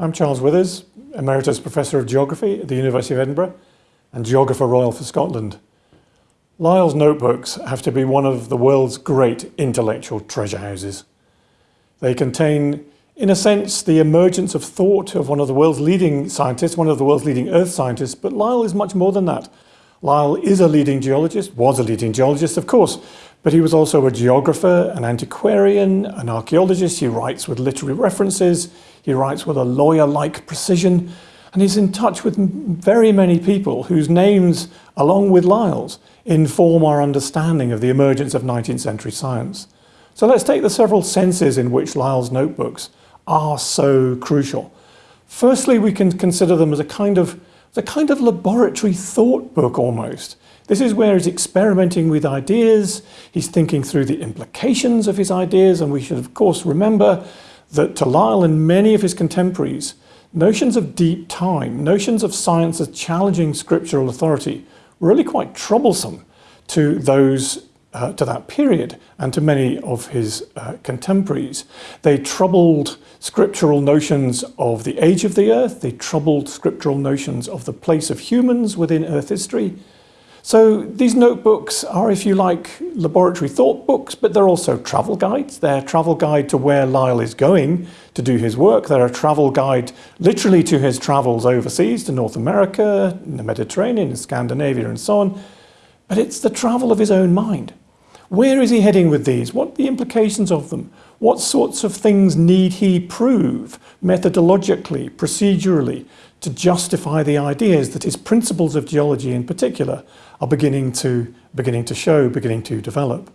I'm Charles Withers, Emeritus Professor of Geography at the University of Edinburgh and Geographer Royal for Scotland. Lyell's notebooks have to be one of the world's great intellectual treasure houses. They contain, in a sense, the emergence of thought of one of the world's leading scientists, one of the world's leading earth scientists, but Lyell is much more than that. Lyell is a leading geologist, was a leading geologist, of course, but he was also a geographer, an antiquarian, an archaeologist. He writes with literary references. He writes with a lawyer-like precision. And he's in touch with very many people whose names, along with Lyell's, inform our understanding of the emergence of 19th century science. So let's take the several senses in which Lyell's notebooks are so crucial. Firstly, we can consider them as a kind of, as a kind of laboratory thought book almost. This is where he's experimenting with ideas, he's thinking through the implications of his ideas, and we should of course remember that to Lyell and many of his contemporaries, notions of deep time, notions of science as challenging scriptural authority were really quite troublesome to those uh, to that period and to many of his uh, contemporaries. They troubled scriptural notions of the age of the earth, they troubled scriptural notions of the place of humans within earth history, so these notebooks are, if you like, laboratory thought books, but they're also travel guides. They're a travel guide to where Lyell is going to do his work. They're a travel guide literally to his travels overseas, to North America, the Mediterranean, in Scandinavia and so on. But it's the travel of his own mind. Where is he heading with these? What are the implications of them? What sorts of things need he prove methodologically, procedurally, to justify the ideas that his principles of geology in particular are beginning to, beginning to show, beginning to develop.